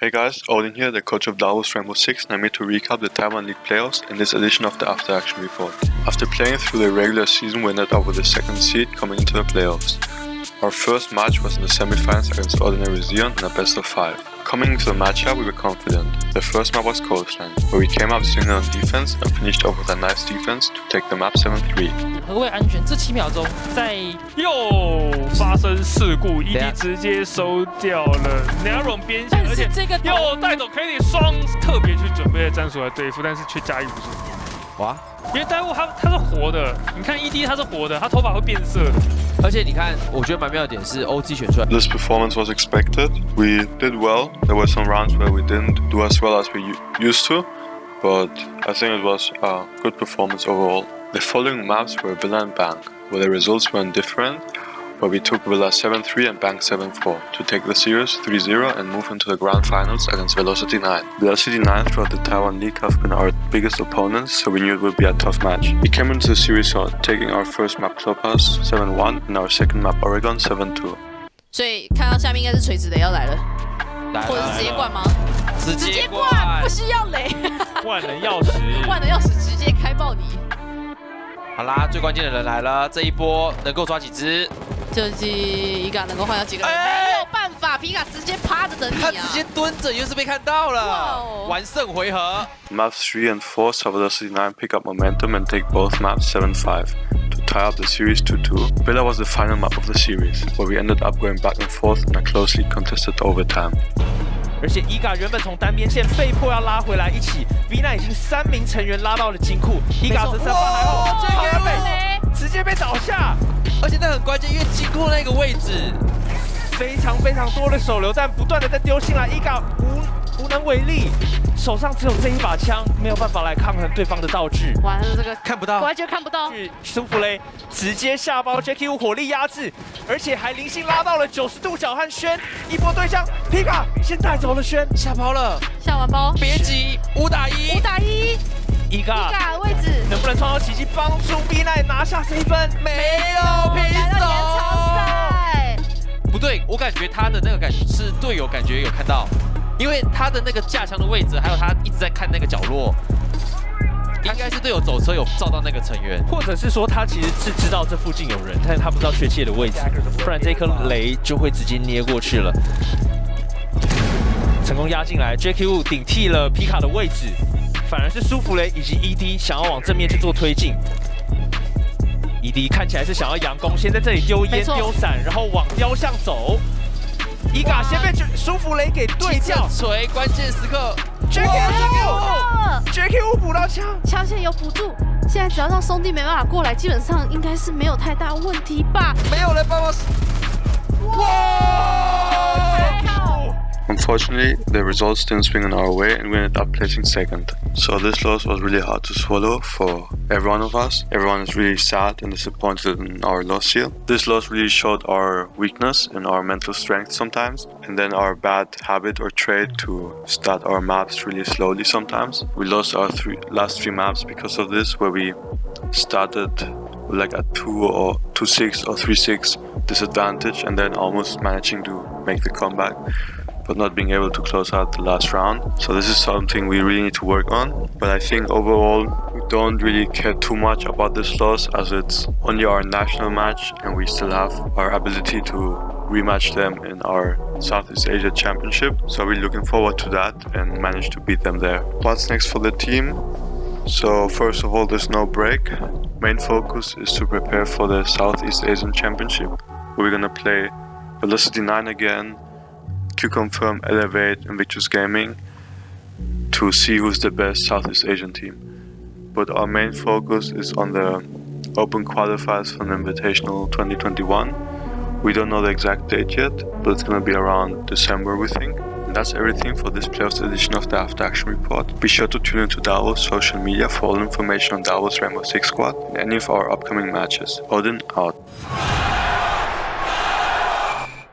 Hey guys, Odin here, the coach of Davos Rainbow Six, and I'm here to recap the Taiwan League playoffs in this edition of the After Action Report. After playing through the regular season, we ended up with the second seed coming into the playoffs. Our first match was in the semifinals against Ordinary Zion in a best of 5. Coming into the matchup, we were confident. The first map was Coastline, where we came up swinging on defense and finished off with a nice defense to take the map 7-3. 何谓安全？这七秒钟在又发生事故，ED 直接收掉了 Naron 边线，而且这个又带走 k a t i y 双特别去准备的战术来对付，但是却驾驭不住。哇！因为戴物它它是活的，你看 ED 他是活的，他头发会变色的。而且你看，我觉得蛮妙的点是选出来。This performance was expected. We did well. There were some rounds where we didn't do as well as we used to, but I think it was a good performance overall. The following maps were Villa and Bank, where the results were different where we took Villa 7-3 and Bank 7-4 to take the series 3-0 and move into the grand finals against Velocity 9. Velocity 9 throughout the Taiwan League have been our biggest opponents, so we knew it would be a tough match. We came into the series hot, taking our first map Clubhouse 7-1 and our second map Oregon 7-2. 所以看到下面应该是垂直的要来了，来或者是直接灌吗？直直接灌，不需要雷，万能钥匙，万能钥匙直接开爆你。好啦，最关键的人来了，这一波能够抓几只？ 就是一个能够换掉几个人，没有办法，皮卡直接趴着等你啊！他直接蹲着，又是被看到了，完胜回合。Maps 3 and four, saw Velocity 9 pick up momentum and take both maps 7-5 to tie up the series 2-2. Villa was the final map of the series, where we ended up going back and forth in a closely contested overtime. 而且伊嘎原本从单边线被迫要拉回来一起，V 奈已经三名成员拉到了金库，伊嘎这三发还好，这个被直接被倒下，而且那很关键，因为经过那个位置非常非常多的手榴弹不断的在丢进来，伊嘎无无能为力，手上只有这一把枪，没有办法来抗衡对方的道具。完了，这个看不到，完全看不到。舒弗雷直接下包，Jackie 火力压制，而且还零星拉到了九十度角和轩，一波对象，皮卡先带走了轩，下包了，下完包，别急，五打一，五打一，伊嘎，伊嘎位置能不能创造奇迹，帮助 B 奈拿下这一分？没有平手。赛，不对，我感觉他的那个感觉是队友感觉有看到。因为他的那个架枪的位置，还有他一直在看那个角落，应该是队友走车有照到那个成员，或者是说他其实是知道这附近有人，但是他不知道确切的位置，不然这颗雷就会直接捏过去了。成功压进来 Wu 顶替了皮卡的位置，反而是舒芙蕾以及 ED 想要往正面去做推进。ED 看起来是想要佯攻，先在这里丢烟丢伞，然后往雕像走。伊嘎先被舒芙蕾给对掉，锤关键时刻，Jackie Wu 补到枪，枪线有补助，现在只要让兄弟没办法过来，基本上应该是没有太大问题吧？没有人帮忙，哇！Unfortunately, the results didn't swing in our way and we ended up placing second. So this loss was really hard to swallow for every one of us. Everyone is really sad and disappointed in our loss here. This loss really showed our weakness and our mental strength sometimes, and then our bad habit or trait to start our maps really slowly sometimes. We lost our three, last three maps because of this, where we started like a 2 or 2-6 or 3-6 disadvantage and then almost managing to make the comeback but not being able to close out the last round. So this is something we really need to work on. But I think overall, we don't really care too much about this loss as it's only our national match and we still have our ability to rematch them in our Southeast Asia Championship. So we're looking forward to that and manage to beat them there. What's next for the team? So first of all, there's no break. Main focus is to prepare for the Southeast Asian Championship. We're gonna play Velocity 9 again, Q-Confirm, Elevate, Invictus Gaming to see who's the best Southeast Asian team. But our main focus is on the open qualifiers for the Invitational 2021. We don't know the exact date yet, but it's gonna be around December we think. And that's everything for this playoffs edition of the After Action Report. Be sure to tune into Davos social media for all information on Davos Rainbow Six Squad and any of our upcoming matches. Odin out.